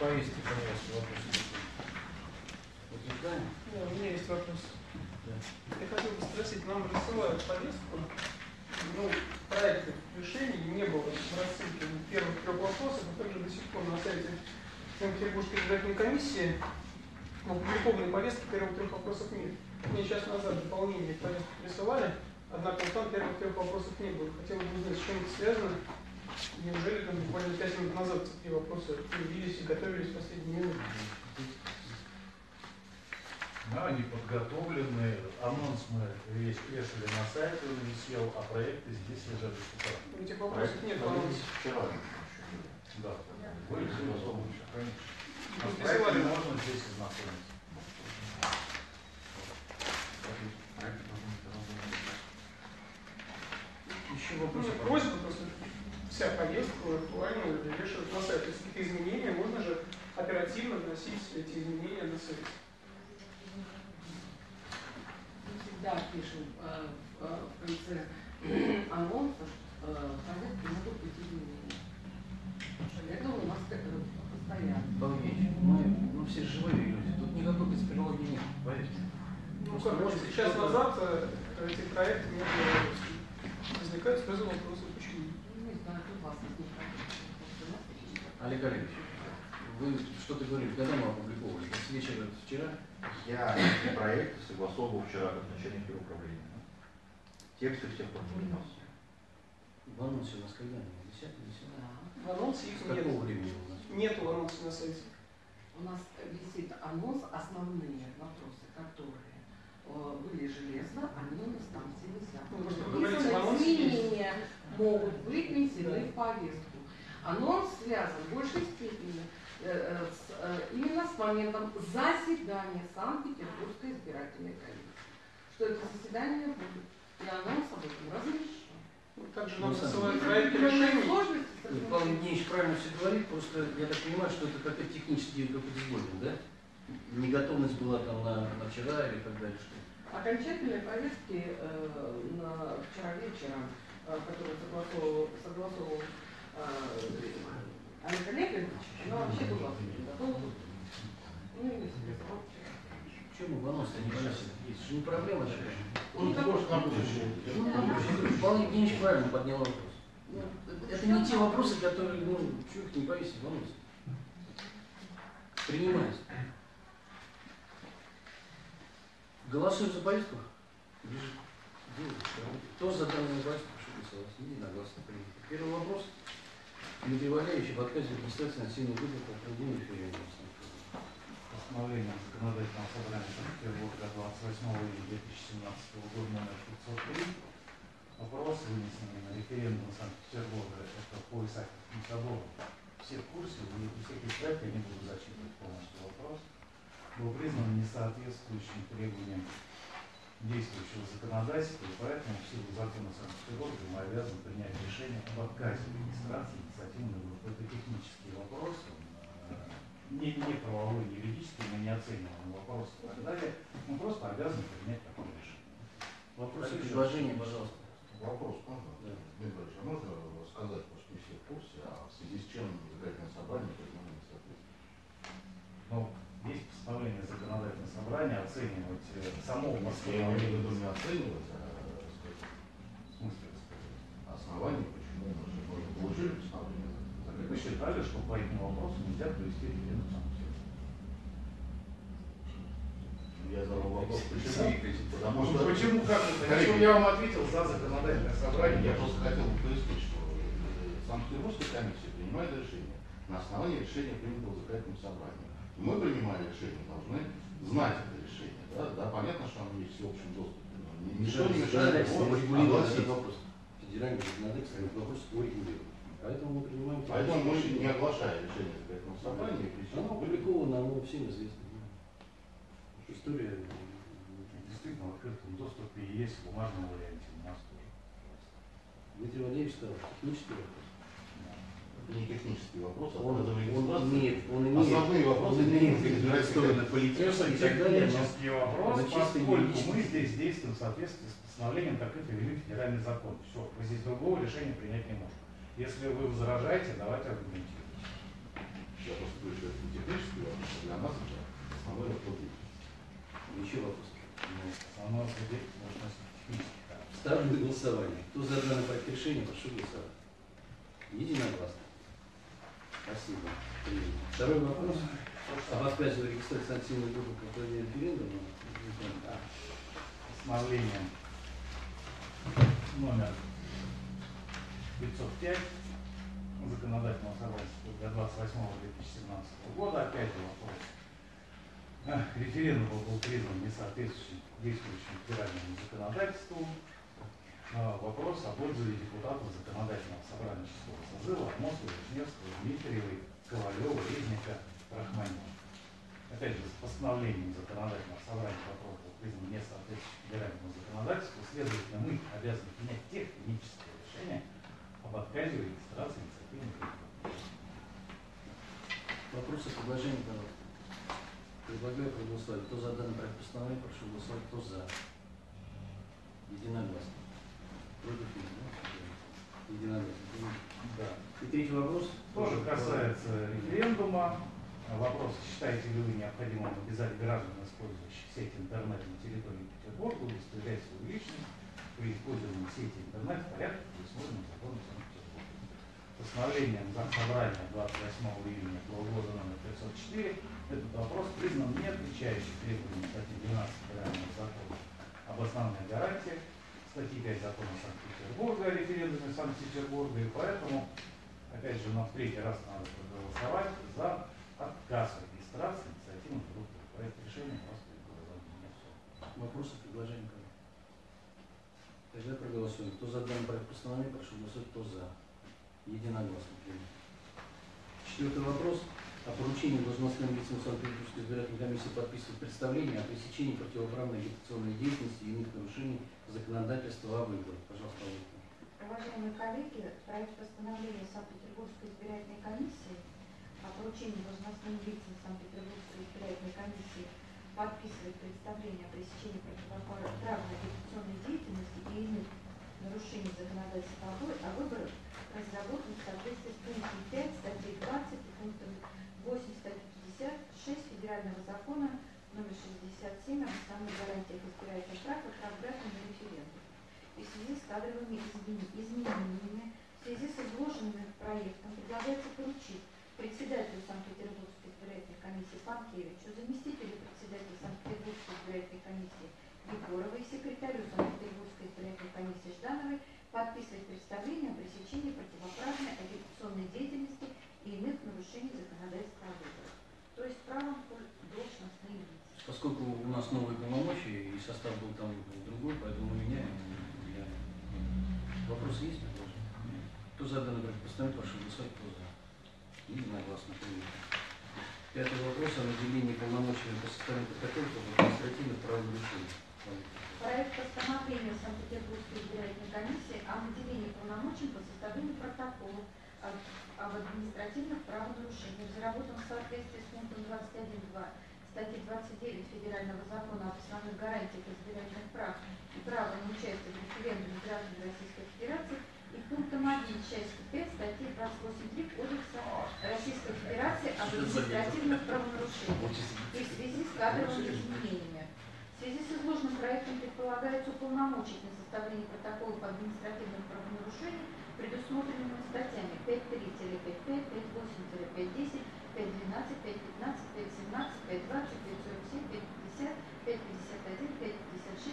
повестки, пожалуйста. Возникаем? Да, у меня есть вопрос. Да. Я хотел бы спросить, нам рассылают повестку, ну, проекты решений не было в рассылке первых трех вопросов, а также до сих пор на сайте Санкт-Петербургской избирательной комиссии опубликованной повестки первых трех вопросов нет. Мне час назад дополнение к повестке присылали, однако там первых трех вопросов не было. Хотел бы узнать, с чем это связано. Неужели там буквально пять минут назад такие вопросы появились и готовились в последние минуты? Да, они подготовлены. Анонс мы весь вешали на сайте, он висел, а проекты здесь лежат до сих пор. Этих вопросов нет в анонсе. Вчера. Да. Вы из особо Конечно. А Ну, с проектами присылали. можно здесь ознакомиться. Еще Ну, вопросы? просьба просто вся повестка актуальна вешают на сайт. Если какие-то изменения, можно же оперативно вносить эти изменения на сайт. Мы всегда пишем э, в, э, в конце анонса, что э, повестке могут быть изменения. Это у нас э, постоянно. Полнейший. Мы, ну, все живые люди. Тут никакой конспирологии нет, поверьте. Ну, как может вот быть, час кто-то- назад э, эти проекты не было. Возникает сразу вопрос, Олег Олегович, вы что-то говорили, когда мы опубликовали? С вечера вчера? Я эти проекты согласовывал вчера как начальник управления. Тексты всех внес. В анонсе у нас когда? 10 10 Да. В анонсе их нет. какого времени у нас? Нету в анонсе на сайте. У нас висит анонс, основные вопросы, которые э, были железно, они у нас там все висят. Ну, просто вы говорите, в анонсе могут быть внесены в повестку. Анонс связан в большей степени э, э, с, э, именно с моментом заседания Санкт-Петербургской избирательной комиссии. Что это заседание будет. И анонс об этом размещен. Вот Также Ну, нам Есть проекты определенные решений. этим Павел. Евгеньевич правильно все говорит, просто я так понимаю, что это какой-то технический какой-то да? Неготовность была там на, на вчера или так далее, что Окончательные повестки э, на вчера вечером, э, которые согласовывал, согласовывал э, Олег Олегович, но вообще была готова. Ну, вчера. Почему в анонс-то не вносит? Есть же не проблема такая. Он может на будущее. Ну, Павел Евгеньевич правильно поднял вопрос. Ну, это не те вопросы, которые, ну, чего их не повесить в анонсе. Принимается. Голосуем за повестку? Кто за данную повестку, голосовать. Единогласно принято. Первый вопрос. Дмитрий Валерьевич об отказе регистрации насильной группы по проведению референдума. Постановлением законодательного собрания Санкт-Петербурга 28 июля 2017 года номер 503 вопрос, вынесенный на референдум Санкт-Петербурга, это по Исааковскому собору. Все в курсе, и у всех проект, я не буду зачитывать полностью вопрос, был признан несоответствующим требованиям действующего законодательства, и поэтому в силу закона Санкт-Петербурга мы обязаны принять решение об отказе регистрации инициативной группы. Это технический вопрос, он, э, не, не правовой, не юридический, мы не оцениваем вопрос и так далее. Мы просто обязаны принять такое решение. Вопрос? Предложение, пожалуйста. Вопрос можно? Да. Дмитрий а можно рассказать, потому что не все в курсе, а в связи с чем избирательное собрание признано несоответствующим? Ну, постановление законодательного собрания оценивать э, само Я имею в постановление. виду не оценивать, а сказать, В смысле, сказать? основание, почему мы же мы же получили постановление. Так вы считали, что по этим вопросам нельзя провести референдум? Я задал вопрос, почему? Потому Ну, что... Почему как это? Коллеги, Почему я вам ответил за законодательное собрание? Я просто хотел бы пояснить, что э, Санкт-Петербургская комиссия принимает решение на основании решения, принятого законодательным собранием. Мы, принимая решение, должны знать это решение. Да, да понятно, что оно есть в всеобщем доступе, но ни- ничто не мешает его огласить. этот вопрос. Федеральное законодательство вопрос урегулирует. Поэтому мы принимаем... Поэтому мы не оглашая решение законодательного собрания. Оно опубликовано, оно всем известно. История... Действительно, в открытом доступе и есть в бумажном варианте у нас тоже. Дмитрий Валерьевич сказал, технический вопрос. Не технический вопрос, а он, он, он имеет, он имеет, основные вопросы он имеет, имеет стороны политические и так далее. Технический вопрос, поскольку мы здесь действуем в соответствии с постановлением, как это велит федеральный закон. Все, мы здесь другого решения принять не можем. Если вы возражаете, давайте аргументируйте. Я просто говорю, что это не технический вопрос, а для нас это основной вопрос. Еще вопрос. Основной вопрос можно технический. Ставлю на голосование. Кто за данный проект решения, прошу голосовать. Единогласно. Спасибо. Второй вопрос. Об отказе в регистрации санкционной группы проведению референдума. постановлением номер 505 законодательного собрания для 28-2017 года. Опять вопрос. Референдум был признан несоответствующим действующему федеральному законодательству. А, Вопрос о пользове депутатов законодательного собрания шестого созыва Мосова, Вишневского, Дмитриевой, Ковалева, Резника, Рахманина. Опять же, с постановлением законодательного собрания вопрос был признан несоответствующим федеральному законодательству. Следовательно, мы обязаны принять техническое решение об отказе в регистрации инициативных групп. Вопросы, предложения, пожалуйста. Предлагаю проголосовать. Кто за данный проект постановления, прошу голосовать. Кто за? Единогласно. Против нет, да? Единогласно. Принято. Да. И третий вопрос. Тоже касается референдума. Вопрос, считаете ли вы необходимым обязать граждан, использующих сеть интернет на территории Петербурга, удостоверять свою личность при использовании сети интернет в порядке, предусмотренном законом Санкт-Петербурга. Постановлением Заксобрания 28 июня этого года номер 504 этот вопрос признан не отвечающим требованиям статьи 12 Федерального закона об основных гарантиях, статьи 5 закона Санкт-Петербурга о референдуме Санкт-Петербурга, и поэтому, опять же, нам в третий раз надо проголосовать за отказ от регистрации инициативных групп. Проект решения меня всё. Вопросы, предложения. Тогда проголосуем. Кто за данный проект постановления, прошу голосовать. Кто за? Единогласно. Четвертый вопрос. О поручении должностным лицам Санкт-Петербургской избирательной комиссии подписывать представление о пресечении противоправной агитационной деятельности и иных нарушений законодательства о выборах. Пожалуйста, Александр. Уважаемые коллеги, проект постановления Санкт-Петербургской избирательной комиссии о поручении должностным лицам Санкт-Петербургской избирательной комиссии подписывать представление о пресечении противоправной агитационной деятельности и иных нарушений законодательства о выборах разработан в соответствии с пунктом 5 статьи 20 и пунктом 8 статьи 56 Федерального закона номер 67 об основных гарантиях избирательных прав и прав граждан на референдум. И в связи с кадровыми измен- изменениями, в связи с изложенным проектом предлагается поручить председателю Санкт-Петербургской избирательной комиссии Панкевичу, заместителю председателя Санкт-Петербургской избирательной комиссии Егоровой, секретарю Санкт-Петербургской избирательной комиссии Ждановой подписывать представление о пресечении противоправной агитационной деятельности и иных нарушений законодательства о выборах. То есть правом должностные лица. Поскольку у нас новые полномочия и состав был там другой, поэтому мы меняем. Я- Вопросы есть? предложения? Кто за данный проект постановления, прошу голосовать. Кто за? Единогласно принято. Пятый вопрос о наделении полномочий по составлению протоколов об административных правонарушениях. Проект постановления Санкт-Петербургской избирательной комиссии о наделении полномочий по составлению протоколов об административных правонарушениях разработан в соответствии с пунктом 21.2 статьи 29 Федерального закона об основных гарантиях избирательных прав и права на участие в референдуме граждан Российской Федерации и пунктом 1 части 5 статьи 28.3 Кодекса Российской Федерации об административных правонарушениях и в связи с кадровыми изменениями. В связи с изложенным проектом предполагается уполномочить на составление протоколов административных правонарушений, предусмотренными статьями 5.3-5.5, 5.8-5.10, 5.12, 5.15, 5.17, 5.20, 5.47, 5.50, 5.51, 5.56,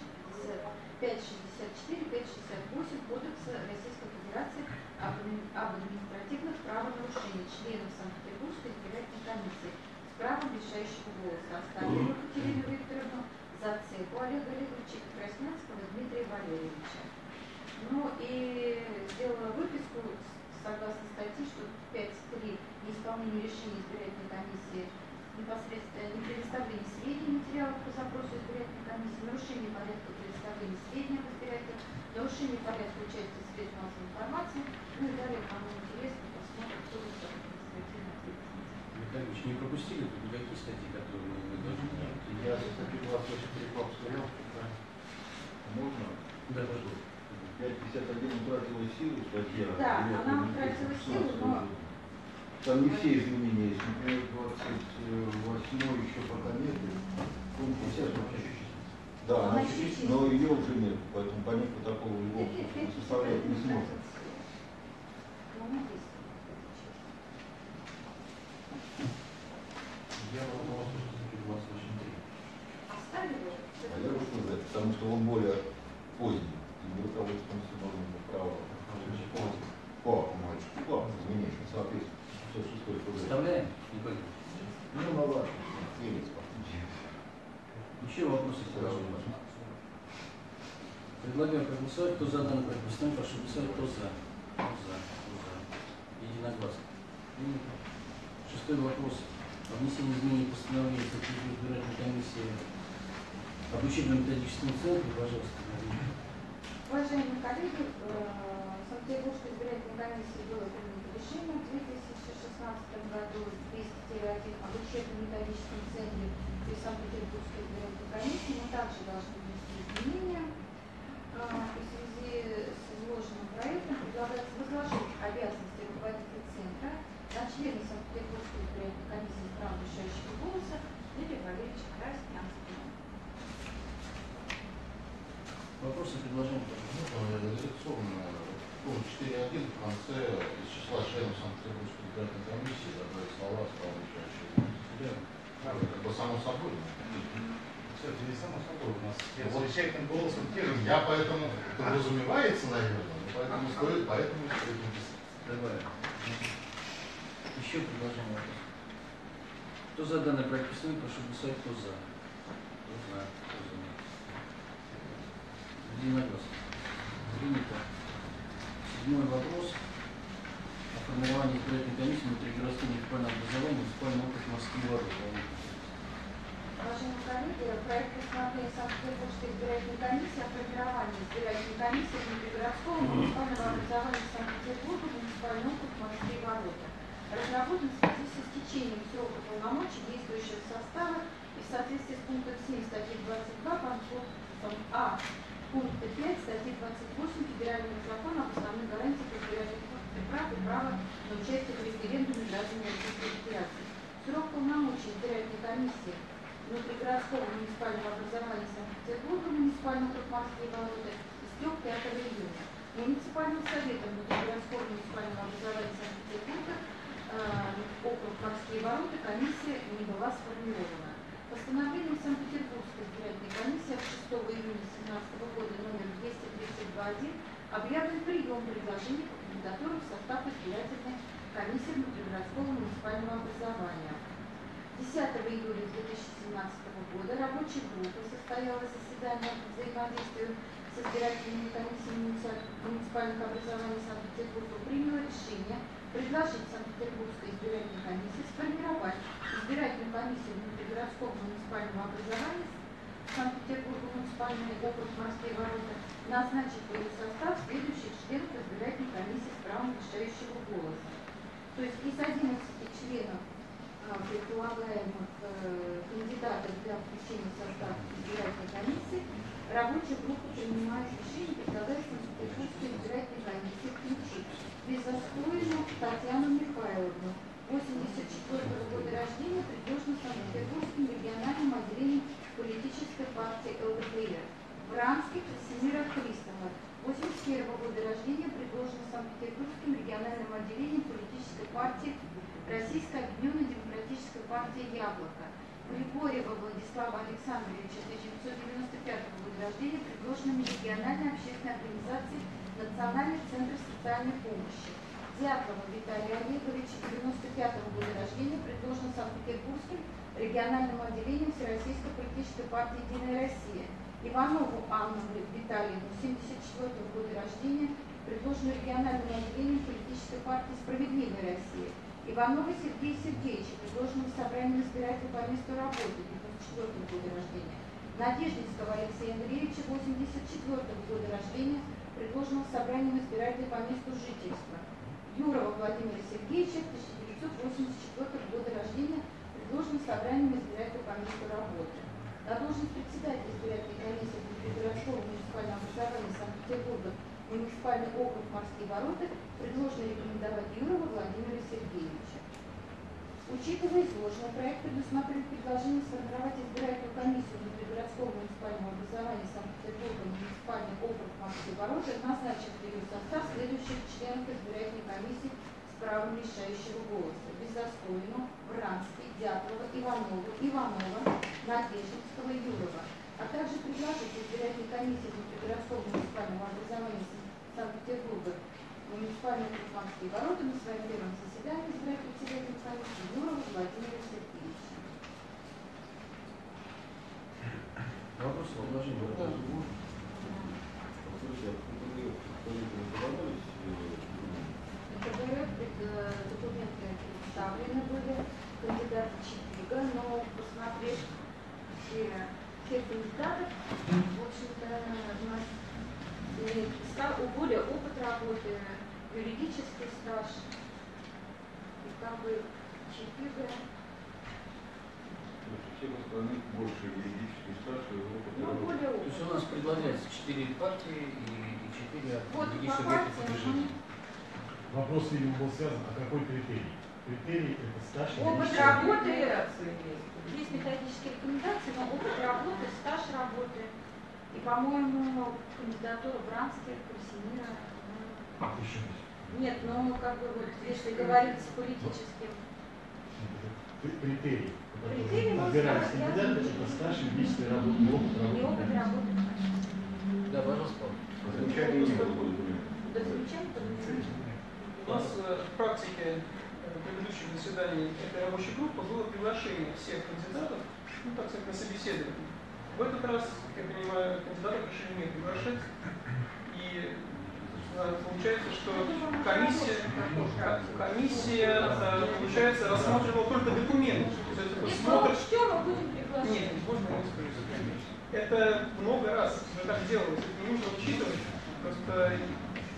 5.64, 5.68 Кодекса Российской Федерации об адми- об административных правонарушениях членов Санкт-Петербургской избирательной комиссии с правом решающего голоса Оставленную Екатерину Викторовну, Зацепу Олега Олеговича Краснянского Дмитрия Валерьевича. Ну и сделала выписку согласно статье, что 5.3 неисполнение решения избирательной комиссии непосредственно не предоставление сведений материалов по запросу избирательной комиссии, нарушение порядка предоставления сведений об избирателях, нарушение порядка участия в средствах массовой информации, ну и далее, кому интересно, посмотрим, кто будет административной ответственности. Витальевич, не пропустили тут никакие статьи, которые мы должны знать? Я за статью 28 посмотрел, можно? Да. 551 утратила силу статья. Да, она утратила 15 силу, но- Там не все изменения есть. Например, 28 еще пока нет. Пункт 50 вообще. Да, Она есть. но ее уже нет, поэтому понять по такому его составлять не сможет. Ну. Я вопрос все-таки 28.3. Оставили? А я бы сказать, потому что он более поздний. И руководством установленного права по, мальчику, по изменениям, соответственно, 56 ФЗ. Вставляем? Николай? Ну, ну ладно, немец Еще вопросы предложению? Предлагаю проголосовать. Кто за данный проект постановления, прошу голосовать. Кто за? Кто за? Кто за? Единогласно. Принято. Шестой вопрос. О внесении изменений постановления Статьи избирательной комиссии об учебно-методическом центре. Пожалуйста, Марина. Уважаемые коллеги, э, Санкт-Петербургской избирательной комиссии было принято решение в 2016 году 200-1 об учебно-методическом центре при Санкт-Петербургской избирательной комиссии. Мы также должны внести изменения. А, в связи с изложенным проектом предлагается возложить обязанности руководителя центра на члена Санкт-Петербургской избирательной комиссии с правом решающего голоса Юрия Валерьевича Краснянского. Вопросы, предложения? Ну, редакционно, пункт 4.1 в конце из числа членов Санкт-Петербургской избирательной комиссии добавить слова с правом решающего голоса. Верно. Это как бы само собой. Кстати, не само собой, у нас Ну, с вот замечательным голосом те же. Я поэтому, подразумевается, наверное, но поэтому стоит, поэтому и стоит написать. Добавим. Еще предложение вопрос. Кто за данный проект постановления, прошу голосовать. Кто за? Кто за? Кто за? Единогласно. Принято. Седьмой вопрос. О формировании избирательной комиссии внутригородского муниципального образования муниципального округа Москвы ворот. Уважаемые коллеги, проект постановления Санкт-Петербургской избирательной комиссии о формировании избирательной комиссии внутригородского муниципального образования Санкт-Петербурга в муниципальный округ Москвы и Ворота. Разработан в связи с истечением срока полномочий действующего состава и в соответствии с пунктом 7 статьи 22 пунктом А пункта 5 статьи 28 Федерального закона об основных гарантиях избирательных прав и права на участие в референдуме граждан Российской Федерации. Срок полномочий избирательной комиссии внутригородского муниципального образования Санкт-Петербурга, Москвы и Ворота истек 5 июня. Муниципальным советом внутригородского муниципального образования Санкт-Петербурга э, округ и Ворота комиссия не была сформирована. Постановлением Санкт-Петербургской избирательной комиссии от 6 июня 2017 года номер 232.1 объявлен прием предложений по кандидатурам в состав избирательной комиссии внутригородского муниципального образования. 10 июля 2017 года рабочая группа состояла заседание по взаимодействию с избирательными комиссиями муници- муниципальных образований Санкт-Петербурга приняла решение предложить Санкт-Петербургской избирательной комиссии сформировать избирательную комиссию внутригородского муниципального образования Санкт-Петербурга муниципальный округ и Ворота, назначить в ее состав следующих членов избирательной комиссии с правом решающего голоса. То есть из 11 членов предполагаемых э, кандидатов для включения в состав избирательной комиссии, рабочая группа принимает решение предлагать Санкт-Петербургской избирательной комиссии включить Безоскоину Татьяну Михайловну, 84 года рождения, предложена Санкт-Петербургским региональным отделением политической партии ЛДПР. Вранский Красимира Христова, 81 года рождения, предложена Санкт-Петербургским региональным отделением политической партии Российской объединенной демократической партии «Яблоко». Григорьева Владислава Александровича, 1995 года рождения, предложенными региональной общественной организацией Национальный центр социальной помощи. Дятлова Виталия Олеговича, 95 года рождения, предложен Санкт-Петербургским региональным отделением Всероссийской политической партии «Единая Россия». Иванову Анну Витальевну, 74 года рождения, предложенную региональным отделением политической партии «Справедливая Россия». Иванова Сергея Сергеевича, предложенного собранием избирателей по месту работы, 94 года рождения. Надеждинского Алексея Андреевича, 84 года рождения, предложенного собранием избирателей по месту жительства. Юрова Владимира Сергеевича, 1984 года рождения, предложенного собранием избирателей по месту работы. На должность председателя избирательной комиссии Внутригородского муниципального образования Санкт-Петербурга муниципальный округ Морские ворота предложено рекомендовать Юрова Владимира Сергеевича. Учитывая изложенное, проект предусматривает предложение сформировать избирательную комиссию Внутригородского муниципального самообразования Санкт-Петербурга муниципальный округ Москвы ворота назначить в ее состав следующих членов избирательной комиссии с правом решающего голоса. Беззастойну, Вранский, Дятлова, Иванова, Иванова, Надеждинского и Юрова. А также предложить избирательной комиссии внутригородского муниципального образования Санкт-Петербурга муниципальный округ Москвы ворота на своем первом комиссии Юрова Владимира Сергеевича. Вопрос, предложение. Слушайте, а документы подавались? КБР э, документы представлены были кандидаты Чипига, но посмотрев все, все кандидатов, в общем-то, у нас у более опыт работы, юридический стаж. И как бы Чипига, Всех остальных больше юридический стаж и опыт ну, более То есть у нас предлагается четыре партии и и четыре Вот других по субъектов партиям, движения. Вопрос, видимо, был связан, а какой критерий? Критерий это стаж и Опыт работы есть методические рекомендации, но опыт работы, стаж работы. И, по-моему, кандидатура Бранских, Красимира. ну, Еще есть. Нет, ну как бы вот если говорить с политическим. Кри- Критерий. Критерий, я- кандидаты, это стаж и личная работа, и опыт Не опыт работы. работы. Да, пожалуйста, Павел. Замечаний не было. Да, поднимается. У нас э, в практике э, предыдущих заседаний этой рабочей группы было приглашение всех кандидатов, ну, так сказать, на собеседование. В этот раз, как я понимаю, кандидатов решили не приглашать. И получается, что комиссия, ко- комиссия, э, получается, рассматривала только документы. То есть это смотр мы мы приглашать. нет, можно не. Это много раз уже так делалось, это не нужно учитывать. Просто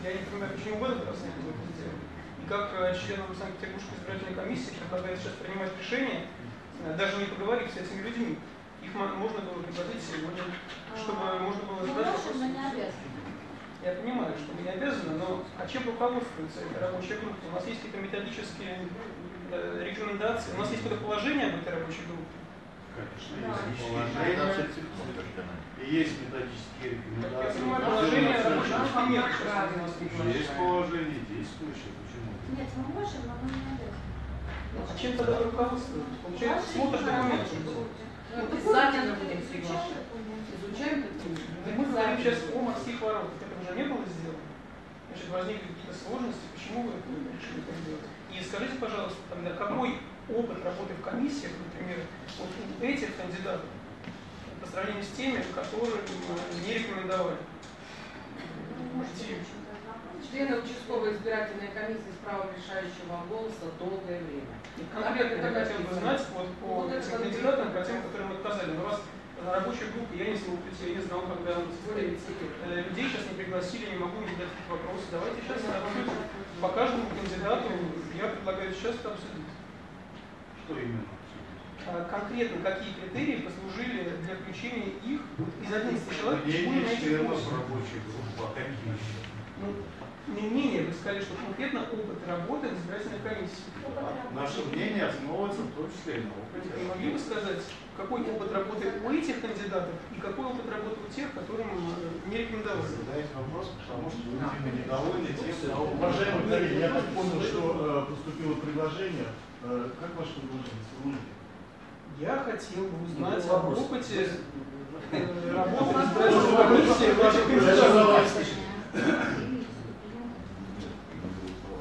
я не понимаю, почему в этот раз не было это сделано. И как э, членам Санкт-Петербургской избирательной комиссии предлагает сейчас принимать решение, э, даже не поговорив с этими людьми, их мо- можно было предложить сегодня, чтобы можно было Мы задать вопрос. Я понимаю, что мы не обязаны, но а чем руководствуется эта рабочая группа? У нас есть какие-то методические э, рекомендации, у нас есть какое-то положение об этой рабочей группе. Конечно, Да. есть Рекомендации положение, и есть методические Как я рекомендации. понимаю, положение рабочей группы нет. Есть положение действующее, почему? Нет, мы можем, но мы не обязаны. А чем тогда вы руководствуетесь? Получается, смотришь документы. Ну, Обязательно будем изучаем приглашать. Изучаем документы. Мы говорим сейчас о морских воротах. Это не было сделано. Значит, возникли какие-то сложности. Почему вы это решили так делать? И скажите, пожалуйста, тогда какой опыт работы в комиссиях, например, вот у этих кандидатов по сравнению с теми, которые не рекомендовали? Ну. Члены участковой избирательной комиссии с правом решающего голоса долгое время. И конкретно я хотел бы знать вот по Вот это этим кандидатам, по тем, которым отказали. Но на рабочей группе я не я не пяти лет. Э, людей сейчас не пригласили, не могу не задать вопросы. Давайте сейчас обсудим. По каждому кандидату я предлагаю сейчас это обсудить. Что именно? А конкретно какие критерии послужили для включения их из 11 человек, почему Мнение именно этих членов восемь? рабочей группы, а какие еще? Ну, не менее, вы сказали, что конкретно опыт работы в избирательной комиссии. Наше мнение основывается в том числе и на опыте. Вы могли бы сказать, какой опыт работы у этих кандидатов и какой опыт работы у тех, которым э, не рекомендовали? Задаете вопрос, потому что вы, видимо, недовольны тем, что... Уважаемые коллеги, я так понял, что э, поступило предложение. Э, как ваше предложение? Я хотел бы узнать об опыте работы в избирательной комиссии Я сейчас кандидатах. вас слышу.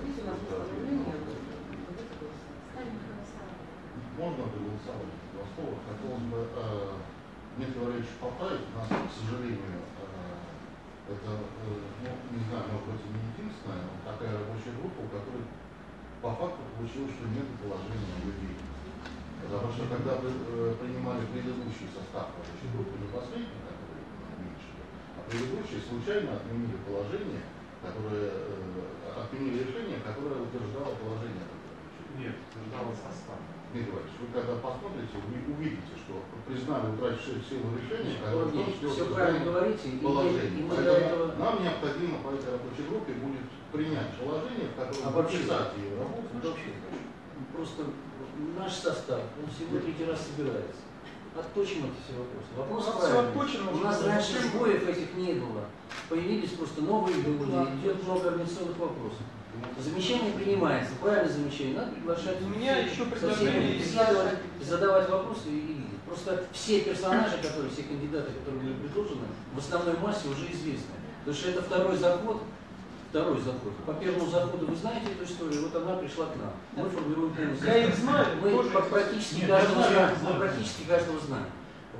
Видите, у нас постановление, ставим на голосование. Можно проголосовать два слова. Некоторые вещи поправить. У нас, к сожалению, э, это, э, ну, не знаю, может быть, и не единственная, но такая рабочая группа, у которой по факту получилось, что нет положения людей. Потому что когда вы э, принимали предыдущий состав рабочей группы, не последний, который уменьшили, а предыдущий случайно отменили положение, которое, отменили решение, которое утверждало положение. Нет, утверждало состав. Дмитрий Иванович, вы когда посмотрите, вы увидите, что признали утратившее силу решения, которое числе Все утверждает правильно говорите, и, и положение. мы Поэтому этого нам необходимо по этой рабочей группе будет принять положение, в котором Обобщить. прописать ее работу. вообще просто наш состав, он всего третий раз собирается. отточим эти все вопросы. Вопрос У нас правильный. отточено У нас да, раньше сбоев этих не было. Появились просто новые люди, идет много организационных вопросов. Замечание принимается, правильное замечание, надо приглашать. У меня всех, еще предложение беседовать, задавать вопросы и видеть. Просто все персонажи, которые, все кандидаты, которые были предложены, в основной массе уже известны. Потому что это второй заход, второй заход. По первому заходу вы знаете эту историю, вот она пришла к нам. Мы формируем полностью. Я их знаю, Мы тоже практически Нет, каждого я знаем, знаю. мы практически каждого знаем.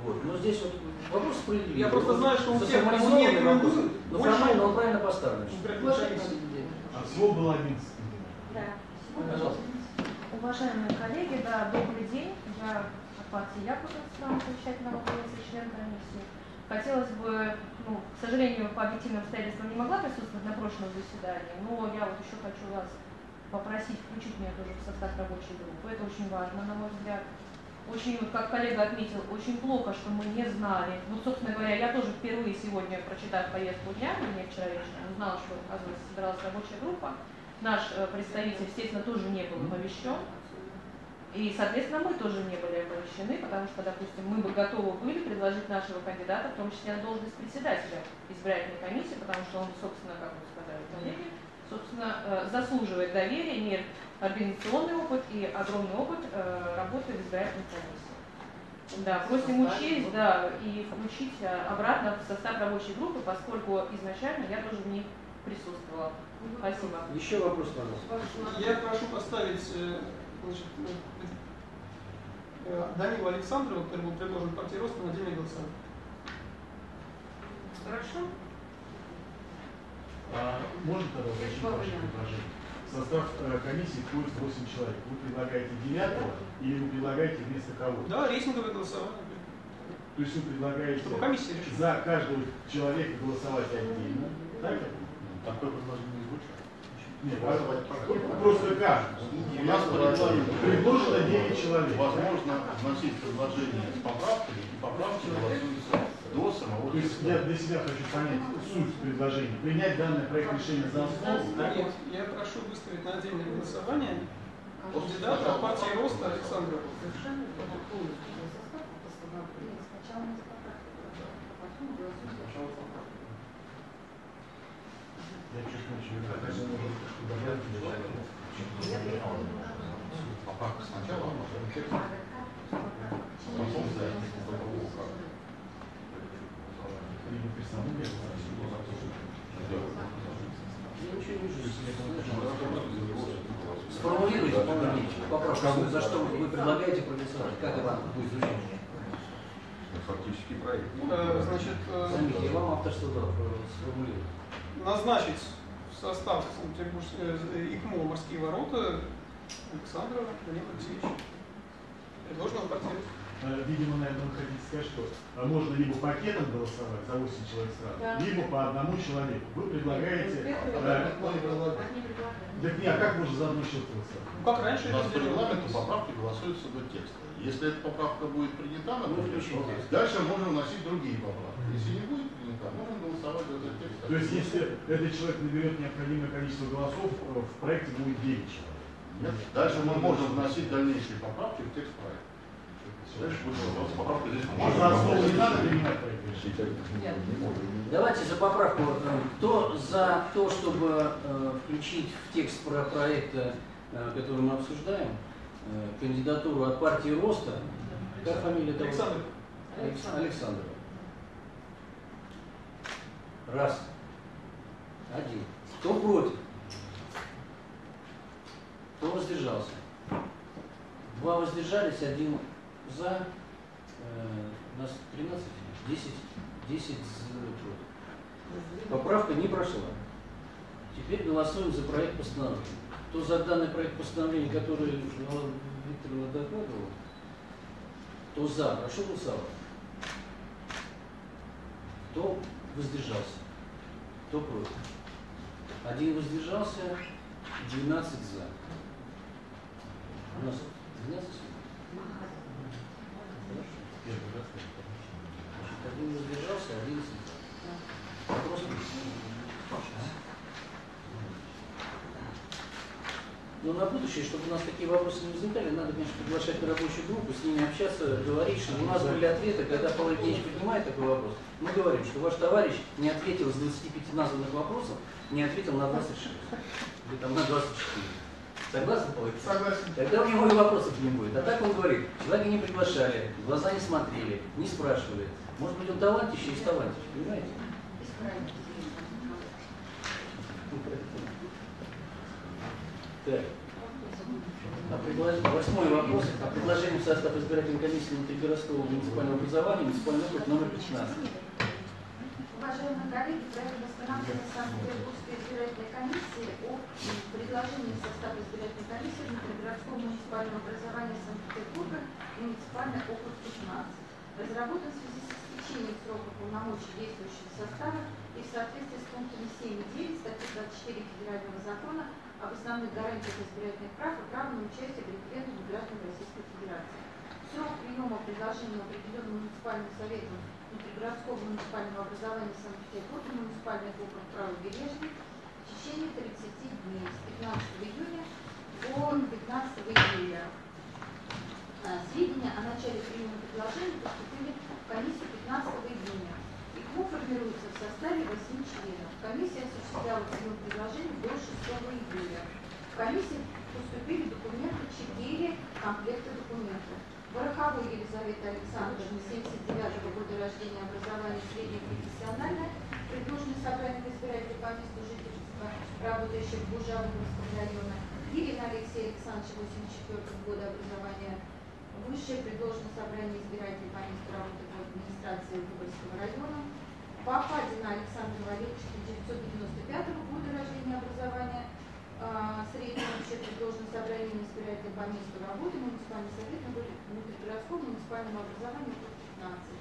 Вот. Но здесь вот вопрос справедливый. Я просто знаю, что у не заформализованный вопрос, но формально он правильно поставлен. избирательной А всего было 11 кандидатов. Да. Пожалуйста. Уважаемые коллеги, да, добрый день. Я от партии страна совещательного комиссии, член комиссии. Хотелось бы, ну, к сожалению, по объективным обстоятельствам не могла присутствовать на прошлом заседании, но я вот еще хочу вас попросить включить меня тоже в состав рабочей группы. Это очень важно, на мой взгляд. Очень, вот как коллега отметил, очень плохо, что мы не знали. Вот, собственно говоря, я тоже впервые сегодня, прочитав повестку дня, мне вчера вечером узнала, что, оказывается, собиралась рабочая группа. Наш э, представитель, естественно, тоже не был оповещен. И, соответственно, мы тоже не были оповещены, потому что, допустим, мы бы готовы были предложить нашего кандидата, в том числе на должность председателя избирательной комиссии, потому что он, собственно, как вы сказали, коллеги, собственно, э, заслуживает доверия, имеет организационный опыт и огромный опыт э, работы в избирательной комиссии. Да, просим учесть, да, и включить э, обратно в состав рабочей группы, поскольку изначально я тоже в ней присутствовала. Спасибо. Еще вопрос, пожалуйста. Я прошу поставить значит, Данила Александрова, который был предложен партией роста на отдельное голосование. Хорошо? А можно тогда уточнить ваше предложение? В состав э, комиссии входит 8 человек. Вы предлагаете девятого или вы предлагаете вместо кого? Да, рейтинговое голосование. То есть вы предлагаете Чтобы комиссия решила. за каждого человека голосовать отдельно. Так? понимаю? Такое предложение не звучит. Нет, а- просто как? У нас предложено, Предложено 9 человек. возможно вносить предложение с поправками, и поправки голосуются до самого То есть я для себя хочу понять суть предложения. Принять данный проект решения за основу, так? Нет, я прошу выставить на отдельное голосование. Кандидата от партии роста голосуем. Я чуть не Поправка сначала, а потом текст. Потом за Либо персонально, либо Я ничего не вижу. Сформулируйте поправку, за что вы предлагаете проголосовать, как это будет звучать. Фактически проект. Э, Значит, э, Заметьте, я вам авторство дал, сформулировать. назначить в состав э, ИКМО «Морские ворота» Александрова Данила Алексеевича, предложенного. Э, Видимо, наверное, вы хотите сказать, что э, можно либо пакетом голосовать за 8 человек сразу, Да. либо по одному человеку. Вы предлагаете... э, Они предлагают. Так не, а как можно за одно счет голосовать? Ну, как раньше У нас по регламенту поправки голосуются до текста. Если эта поправка будет принята, Ну, включим то текст. дальше можно вносить другие поправки. Если не будет принята, можно голосовать за этот текст. То есть, если этот человек наберет необходимое количество голосов, э, в проекте будет 9 человек. Нет. Дальше мы можем вносить дальнейшие поправки в текст проекта. Давайте за поправку. Кто за то, чтобы э, включить в текст про проекта, э, который мы обсуждаем, э, кандидатуру от партии Роста, как фамилия того? Александр. Алекс- Александрова. Раз. Один. Кто против? Кто воздержался? Два воздержались, один за. Э, у нас 13, 10, 10 за против. Поправка не прошла. Теперь голосуем за проект постановления. Кто за данный проект постановления, который Вал- Виктор докладывал, кто за, прошу голосовать. Кто воздержался? Кто против? Один воздержался, 12 за. У нас 12 Один воздержался, 11 за. Вопрос? Но на будущее, чтобы у нас такие вопросы не возникали, надо, конечно, приглашать на рабочую группу, с ними общаться, говорить, что у нас были ответы, когда Павел Евгеньевич поднимает такой вопрос, мы говорим, что ваш товарищ не ответил с 25 названных вопросов, не ответил на 26, или там на 24. Согласны, Павел? Согласен. Тогда у него и вопросов не будет. А так он говорит, человека не приглашали, в глаза не смотрели, не спрашивали. Может быть, он талантище из талантище, понимаете? Так. А предлож- Восьмой вопрос. О предложении в состав избирательной комиссии внутригородского муниципального образования муниципальный округ номер 15. Уважаемые коллеги, проект восстановления Санкт-Петербургской комиссии о предложении в состав избирательной комиссии внутригородского муниципального образования Санкт-Петербурга муниципальный округ 15. Разработан в связи с истечением срока полномочий действующего состава и в соответствии с пунктами 7 и 9 статьи 24 Федерального закона об основных гарантиях избирательных прав и права на участие в референдуме граждан Российской Федерации. Срок приема предложения определен муниципальным советом внутригородского муниципального образования Санкт-Петербурга, муниципальный округ правобережный в течение 30 дней с 15 июня по 15 июля. А, Сведения о начале приема предложений поступили в комиссию 15 июня. ИКМО формируется в составе 8 членов. Комиссия осуществляла прием предложений до 6 июля. В комиссии поступили документы 4 комплекта документов. Пороховой Елизавета Александровна, 79 года рождения, образование среднее профессиональное, предложенное собранием избирателей по жительства, работающих в Бужаговском районе. Ирина Алексея Александровича, 84 года образования, высшее предложенное собрание избирателей по месту работы в администрации Выборгского района. Пападина Александр Валерьевич, 1995 года рождения, образования, а, среднее общее предложенное собрание избирателей по месту работы, муниципальный совет на внутригородском муниципальном образовании 15.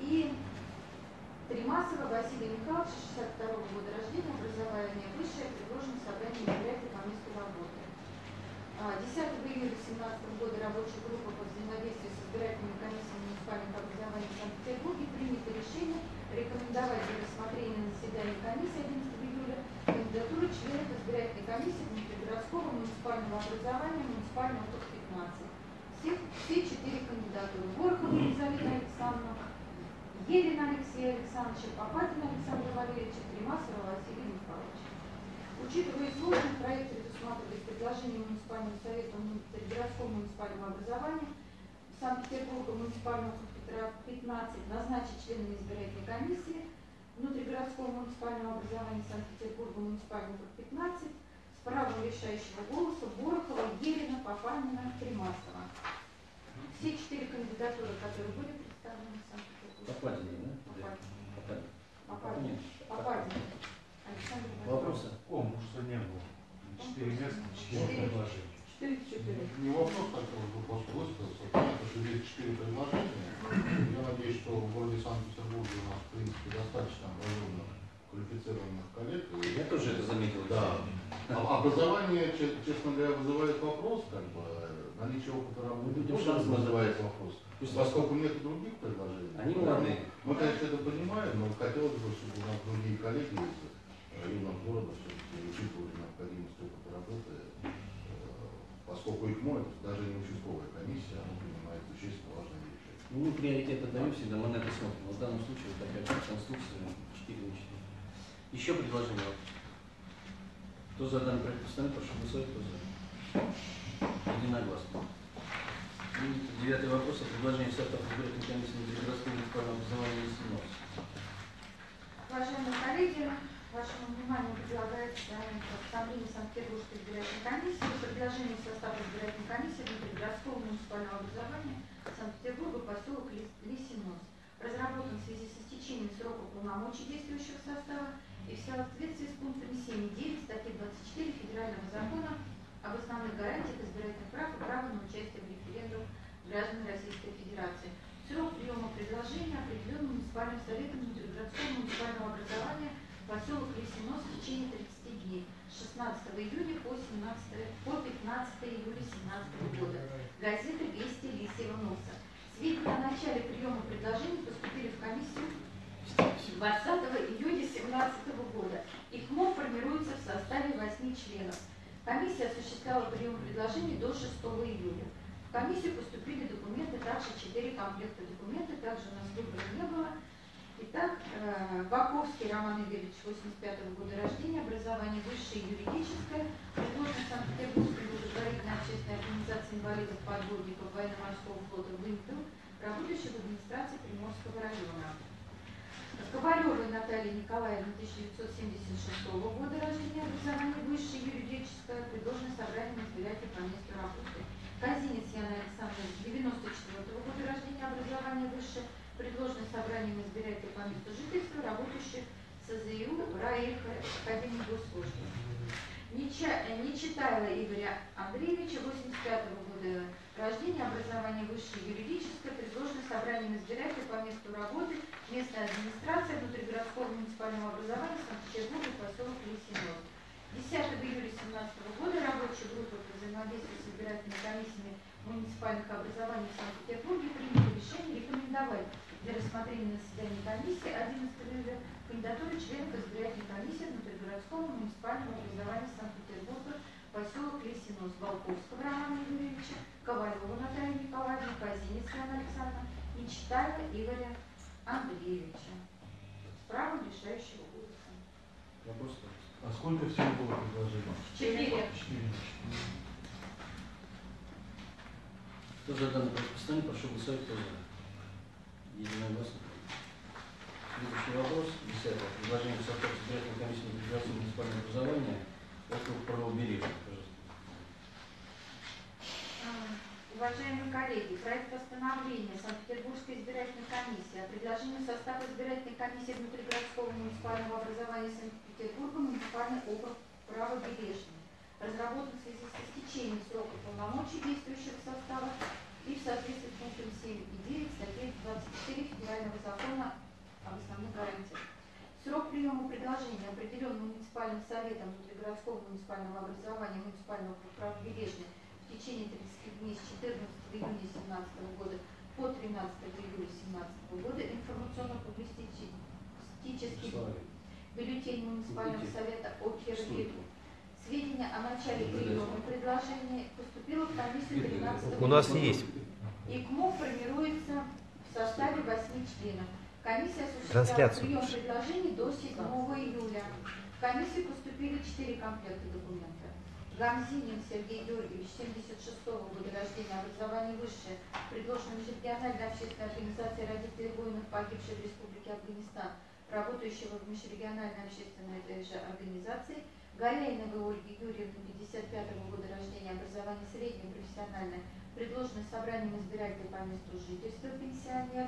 И Тримасова Василий Михайлович, 62 года рождения, образование высшее, предложенное собрание избирателей по месту работы. А, 10 июля 2017 года рабочая группа по взаимодействию с избирательными комиссиями муниципальных образований Санкт-Петербурге принято решение рекомендовать для рассмотрения на заседании комиссии 11 июля кандидатуры членов избирательной комиссии внутригородского муниципального образования муниципального округ 15. Все, все четыре кандидатуры. Горохова Елизавета Александровна, Елена Алексея Александровича, Попадина Александра Валерьевича, Тримасова Василия Михайловича. Учитывая сложность, проект предусматривает предложение муниципального совета внутригородского муниципального образования Санкт-Петербурга муниципального округа Петра 15 назначить членами избирательной комиссии внутригородского муниципального образования Санкт-Петербурга муниципального округа 15 с правом решающего голоса Борохова, Ерина, Папанина, Тримасова. Все четыре кандидатуры, которые были представлены. Попадение, да? Попадение. Александр Владимирович. Вопросы? Конкурса не было. Четыре места, четыре предложения. Четыре четыре. Не вопрос, хотел бы просто высказаться. Понятно, что здесь четыре предложения. Я надеюсь, что в городе Санкт-Петербурге у нас, в принципе, достаточно образованных, квалифицированных коллег. И- Я тоже это заметил. Да. А Образование, че- честно говоря, вызывает вопрос, как бы, наличие опыта работы шанс надо вызывает вопрос. Пусть Поскольку нет других предложений. Они ну, молодые. Мы, конечно, это понимаем, но хотелось бы, чтобы у нас другие коллеги из районов города все-таки учитывали необходимость опыта работы, э, поскольку их моет, даже не участковая комиссия, она принимает существенно важные решения. Ну, мы приоритет отдаем всегда, мы на это смотрим. Вот в данном случае вот такая конструкция 4 на 4. Еще предложение. Кто за данный проект постановления, прошу голосовать, кто за. Единогласно. И девятый вопрос о предложении состава избирательной комиссии внутригородского муниципального образования снос. Уважаемые коллеги, вашему вниманию предлагается постановление Санкт-Петербургской избирательной комиссии, предложение состава избирательной комиссии внутригородского муниципального образования Санкт-Петербурга, поселок Лис- Лисинос. Разработан в связи с истечением срока полномочий действующего состава и в соответствии с пунктами 7 и 9 статьи 24 Федерального закона об основных гарантиях избирательных прав и права на участие в референдум граждан Российской Федерации. Срок приема предложения определен муниципальным советом внутригородского муниципального образования поселок Лисинос в течение 30 дней с 16 июня по, 17, по 15 июля 2017 года. Газета «Вести Лисьего носа». Сведения о начале приема предложений поступили в комиссию 20 июня 2017 года. ИКМО формируется в составе 8 членов. Комиссия осуществляла прием предложений до 6 июля. В комиссию поступили документы, также 4 комплекта документов, также у нас выбора не было. Итак, э, Баковский Роман Игоревич, 85 года рождения, образование высшее юридическое, предложен Санкт-Петербургской благотворительной общественной организации инвалидов подводников военно-морского флота «Вымпел», работающий в администрации Приморского района. Ковалевой Наталья Николаевна, 1976 года рождения, образование высшее юридическое, предложено собранием избирателей по месту работы. Казинец Яна Александровна, 94 года рождения, образование высшее, предложено собранием избирателей по месту жительства, работающих в СЗИУ РАИХ Академии Госслужбы. Нечитайло Игоря Андреевича, 85 года рождения, образование высшее юридическое, предложено собранием избирателей по месту работы, местная администрация внутригородского муниципального образования Санкт-Петербурга, поселок Лисинов. 10 июля 2017 года рабочая группа по взаимодействию с избирательными комиссиями муниципальных образований в Санкт-Петербурге приняла решение рекомендовать для рассмотрения на заседании комиссии 11 июля кандидатуры членов избирательной комиссии внутригородского муниципального образования Санкт-Петербурга поселок Лисинос Волковского Романа Юрьевича, Ковалева Наталья Николаевна, Казинец Яна Александровна, Нечитаева Игоря Андреевича. С правом решающего голоса. Вопрос, пожалуйста. А сколько всего было предложений? Четыре. Четыре. Кто за данное предписание, прошу голосовать, кто за. Единогласно. Следующий вопрос, десятый. Предложение состава избирательной комиссии на муниципального образования округ правобережья. А, Уважаемые коллеги, проект постановления Санкт-Петербургской избирательной комиссии о предложении состава избирательной комиссии внутригородского муниципального образования Санкт-Петербурга муниципальный округ правобережный разработан в связи с истечением срока полномочий действующего состава и в соответствии с пунктом 7 и 9 статьи 24 Федерального закона об основных гарантиях. Срок приема предложений определен муниципальным советом внутригородского муниципального образования муниципального округа правобережный в течение 30 дней с 14 июня 2017 года по 13 июля 2017 года информационно-публицистический Слава. бюллетень муниципального совета о Стойте. Сведения о начале приема предложения поступило в комиссию 13 У нас июля. есть. ИКМО формируется в составе 8 членов. Комиссия осуществляла прием предложений до 7 июля. В комиссию поступили 4 комплекта документов. Гамзинин Сергей Георгиевич, 76 года рождения, образование высшее, предложено межрегиональной общественной организации родителей воинов, погибших в Республике Афганистан, работающего в межрегиональной общественной этой же организации, Галяиновой Ольги Юрьевны, 55 года рождения, образование среднее, профессиональное, предложено собранием избирателей по месту жительства пенсионер,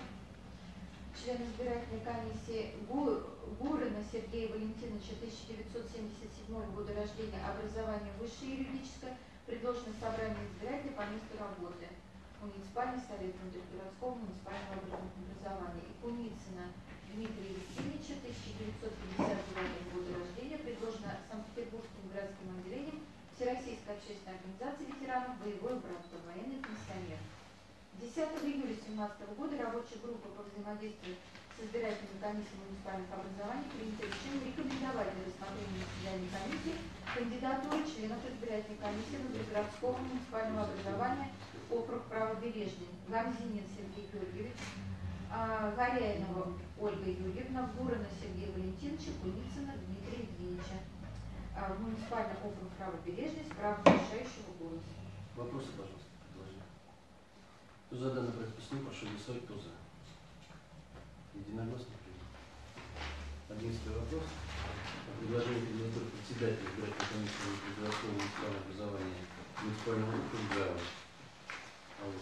член избирательной комиссии Гу- Гурина Сергея Валентиновича, 1977 года рождения, образование высшее юридическое, предложено собранием избирателей по месту работы. Муниципальный совет внутригородского муниципального образования. И Куницына Дмитрия Евгеньевича, 1959 года рождения, предложено Санкт-Петербургским городским отделением Всероссийской общественной организации ветеранов боевое братство, военный пенсионер. 10 июля 2017 года рабочая группа по взаимодействию с избирательной комиссией муниципальных образований принято решение рекомендовать для рассмотрения на заседании комиссии кандидатуры членов избирательной комиссии внутригородского муниципального образования округ правобережный Гамзинин Сергей Георгиевич, а, Горяинова Ольга Юрьевна, Бурина Сергея Валентиновича, Куницына Дмитрия Евгеньевича. В Муниципальный округ правобережный с правом решающего голоса. Вопросы, пожалуйста. За данное предписание, прошу голосовать. Единогласно принято. Одиннадцатый вопрос. О предложении кандидатуры председателя избирательной комиссии внутригородского муниципального образования муниципального округа. Алло.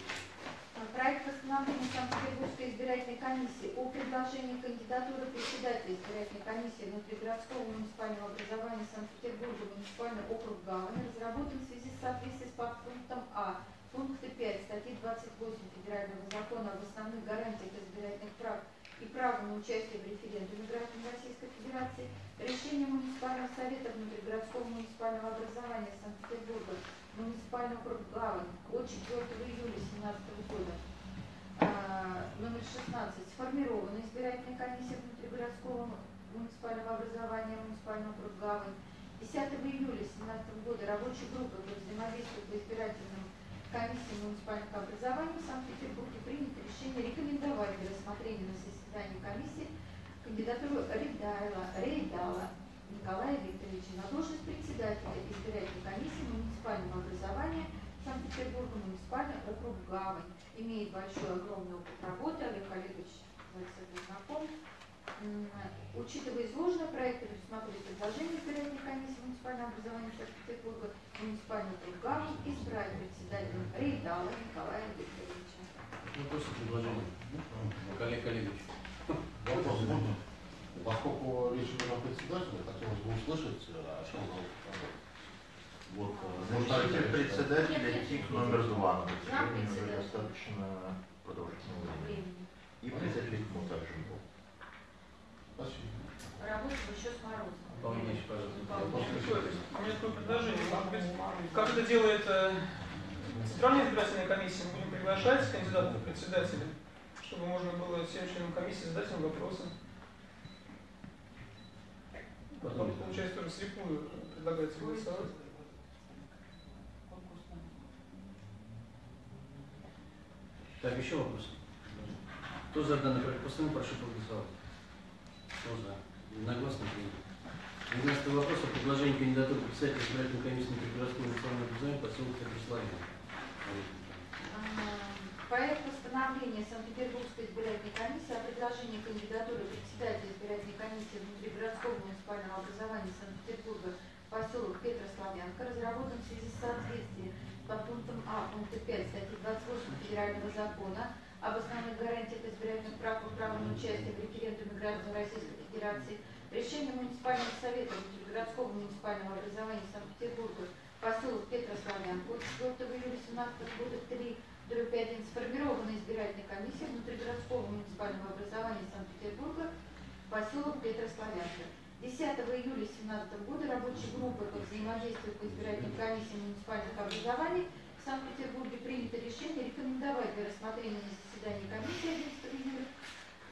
Проект постановления Санкт-Петербургской избирательной комиссии о предложении кандидатуры председателя избирательной комиссии внутригородского муниципального образования Санкт-Петербурга муниципальный округ Гавани разработан в связи с соответствием с подпунктом А пункта 5 статьи 28 Федерального закона об основных гарантиях избирательных прав и права на участие в референдуме граждан Российской Федерации решением муниципального совета внутригородского муниципального образования Санкт-Петербурга муниципальный округ Гавань от 4 июля 2017 года. А, номер 16 сформирована избирательная комиссия внутригородского муниципального образования муниципального округ Гавань. 10 июля 2017 года рабочей группой по взаимодействию по избирательным комиссиям муниципальных образований в Санкт-Петербурге принято решение рекомендовать для рассмотрения на заседании комиссии кандидатуру Рейдайла, Рейдала Николая Викторовича на должность председателя избирательной комиссии муниципального образования Санкт-Петербурга, муниципальный округ Гавань. Имеет большой, огромный опыт работы, Олег Олегович этим знаком. Учитывая изложенное, проект предусматривает предложение избирательной комиссии муниципального образования Санкт-Петербурга, муниципальный округ Гавань избрать председателем Рейдала Николая Викторовича. Вопросы, предложения? Коллег Олегович. Вопрос можно? Поскольку речь идет о председателе, хотелось бы услышать, э, о чем работать. Вот, Заместитель председателя ТИК номер два на протяжении уже председателя. достаточно продолжительного времени. И председатель ТИК также был. Спасибо. Работа еще с Морозовым. У меня такое предложение. Может быть, как это делает э, Центральная избирательная комиссия, мы будем приглашать кандидата в председателя, чтобы можно было всем членам комиссии задать им вопросы. Потом, получается, тоже слепую предлагается голосовать. Так, еще вопрос. Кто за данный проект постановления, прошу проголосовать. Кто за? Единогласно принято. 12 вопрос о предложении кандидатуры председателя избирательной комиссии Внутригородского национального образования поселка Преславия. А, Проект постановления Санкт-Петербургской избирательной комиссии о предложении кандидатуры председателя избирательной комиссии внутригородского муниципального образования Санкт-Петербурга поселок Петрославянка разработан в связи с соответствием по пунктам А пункта 5 статьи 28 Федерального закона об основных гарантиях избирательных прав и права на участие в референдуме граждан Российской Федерации решение муниципального совета внутригородского муниципального образования Санкт-Петербурга поселок Петрославянка от 4 июля 2017 года 3 дробь 1 сформирована избирательной комиссией внутригородского муниципального образования Санкт-Петербурга, поселок Петрославянка. 10 июля 2017 года рабочей группой по взаимодействию по избирательным комиссиям муниципальных образований в Санкт-Петербурге принято решение рекомендовать для рассмотрения на заседании комиссии 11 июля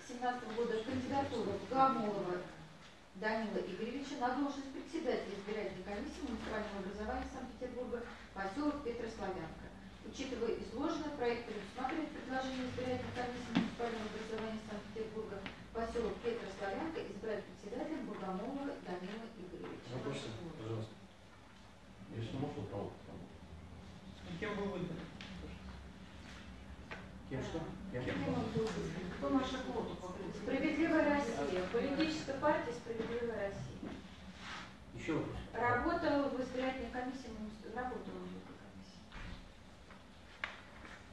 2017 года кандидатуру Гамолова Данила Игоревича на должность председателя избирательной комиссии муниципального образования Санкт-Петербурга, поселок Петрославянка. Учитывая изложенное, проект предусматривает предложение избирательной комиссии муниципального образования Санкт-Петербурга, поселок Петрославянка, избрать председателем Бургомолова Данила Игоревича. Вопросы? Пожалуйста. Если можно, право потому. И кем был выбран? Кем что? Кем? Кем он был выбран? Кто наша квота? Справедливая Россия. Политическая партия Справедливая Россия. Еще вопрос? Работала в избирательной комиссии, муници- работала в этой комиссии.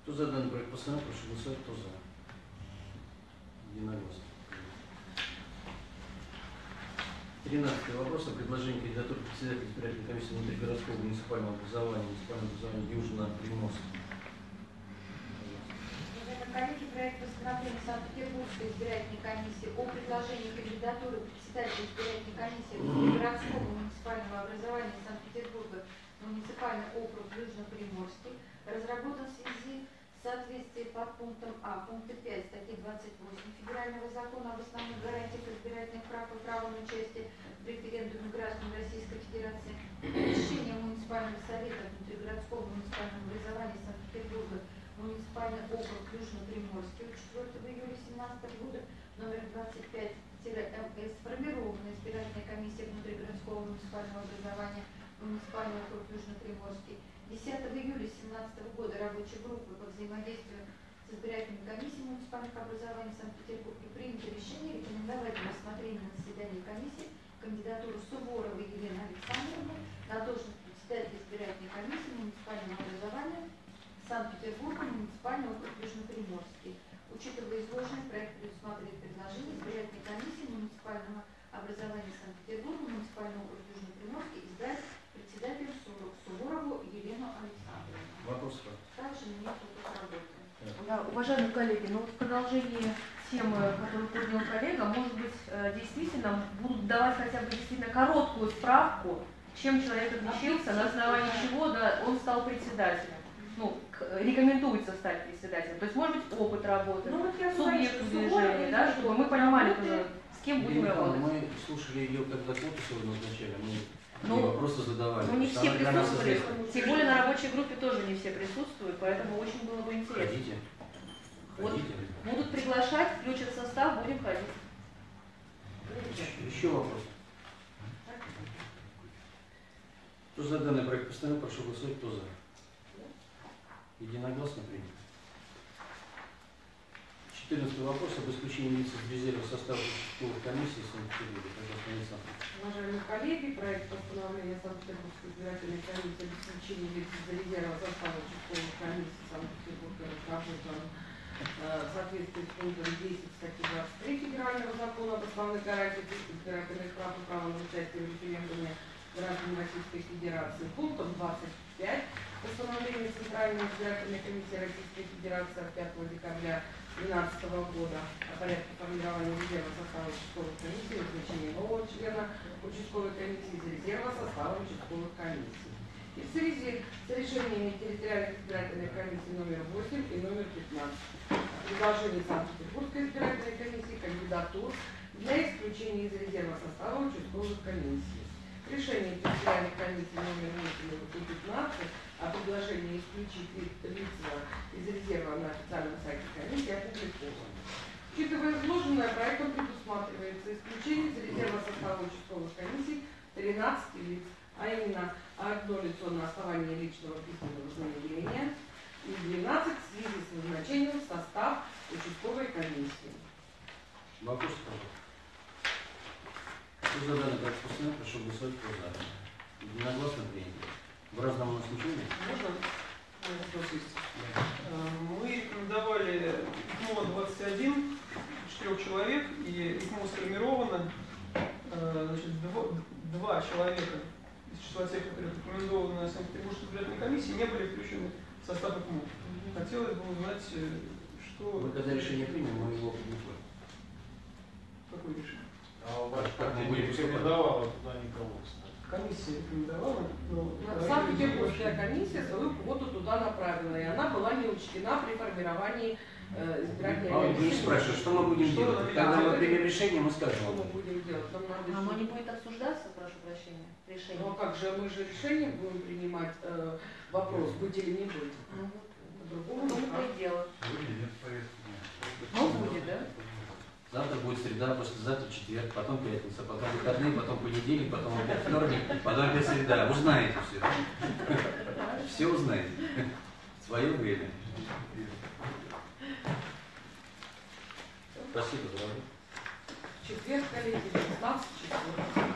Кто за данный проект постановления, прошу голосовать. Кто за? Единогласно. Тринадцатый вопрос о предложении кандидатуры председателя избирательной комиссии внутригородского муниципального образования, муниципального образования Южно-Приморска. Уважаемые коллеги, проект постановления Санкт-Петербургской избирательной комиссии о предложении кандидатуры председателя избирательной комиссии городского муниципального образования Санкт-Петербурга муниципальный округ Южно-Приморский разработан в связи с соответствием под пунктом А пункта 5 статьи 28 Федерального закона об основных гарантиях избирательных прав и права на участие в референдуме граждан Российской Федерации решение муниципального совета внутригородского муниципального образования Санкт-Петербурга муниципальный округ Южно-Приморский от 4 июля 2017 года номер 25-МС сформирована избирательная комиссия внутригородского муниципального образования муниципальный округ Южно-Приморский. 10 июля 2017 года рабочей группы по взаимодействию с избирательной комиссией муниципальных образований в Санкт-Петербурге принято решение рекомендовать для рассмотрения на заседании комиссии кандидатуру Суворовой Елены Александровны на должность председателя избирательной комиссии муниципального образования Санкт-Петербурга, муниципальный округ Южно-Приморский. Учитывая изложенное, проект предусматривает предложение избирательной комиссии муниципального образования Санкт-Петербурга, муниципальный округ Южно-Приморский избрать председателем Су- Суворову Елену Александровну. Вопрос, пожалуйста. Также работает. Да, уважаемые коллеги, ну вот в продолжении темы, которую поднял коллега, может быть, э, действительно будут давать хотя бы действительно короткую справку, чем человек отличился, на основании чего да, он стал председателем. Ну, рекомендуется стать председателем. То есть, может быть, опыт работы, Ну вот я субъект что движения, да, и чтобы мы понимали тоже, с кем будем работать. мы слушали ее, когда квоту сегодня назначали, мы Ну, вопросы задавали. Ну, не все что присутствовали. Тем более на рабочей группе тоже не все присутствуют, поэтому очень было бы интересно. Ходите. Вот. Будут приглашать, включат в состав, будем ходить. Еще вопрос. Кто за данный проект постановления, прошу голосовать, кто за. Единогласно принято. 14 вопрос об исключении лиц из резерва состава участковых комиссий Санкт-Петербурга. Пожалуйста, Александр. Уважаемые коллеги, проект постановления Санкт-Петербургской избирательной комиссии об исключении лиц из резерва состава участковых комиссий Санкт-Петербурга разработан в соответствии с пунктом 10 статьи 23 Федерального закона об основных гарантиях избирательных прав и права на участие в референдуме граждан Российской Федерации. Пунктом 25 постановления Центральной избирательной комиссии Российской Федерации от 5 декабря 2012 года о порядке формирования резерва состава участковых комиссий назначения нового члена участковой комиссии из резерва состава участковых комиссий. И в связи с решениями территориальных избирательных комиссий номер 8 и номер 15 о предложении Санкт-Петербургской избирательной комиссии кандидатур для исключения из резерва состава участковых комиссий. Решение территориальной комиссии номер 8 и 15 о предложении исключить ли- лица из резерва на официальном сайте комиссии опубликовано. Учитывая изложенное, проектом предусматривается исключение из резерва состава участковых комиссий 13 лиц, а именно одно лицо на основании личного письменного заявления и 12 в связи с назначением в состав участковой комиссии. Вопрос, пожалуйста. Кто за данный проект постановления, прошу голосовать, кто за. Единогласно принято. В разном у нас ничего нет? Можно? Мой вопрос есть. Э, Мы рекомендовали ИКМО 21, четырех человек, и ИКМО сформировано. Э, Значит, два человека из числа тех, которые рекомендованы Санкт-Петербургской избирательной комиссии, не были включены в состав ИКМО. Хотелось бы узнать, э, что... Мы когда решение примем, мы его опубликуем. Какое решение? А ваш Как мы партия не рекомендовала туда никого, кстати. Комиссия рекомендовала, но... Санкт-Петербургская комиссия свою квоту туда направила, и она была не учтена при формировании э, избирательной А вы не спрашиваете, что мы будем Что делать? Когда мы примем решение, мы скажем. Что мы будем делать? Нам надо Оно не будет обсуждаться, прошу прощения, решение. Ну а как же, мы же решение будем принимать, э, вопрос, быть или не быть. Ну вот, По-другому в том никак. и дело. Ну, будет, да? Завтра будет среда, послезавтра четверг, потом пятница, потом выходные, потом понедельник, потом опять вторник, потом опять среда. Узнаете все. Все узнаете. В свое время. Спасибо за работу. Четверг, коллеги, 16 часов.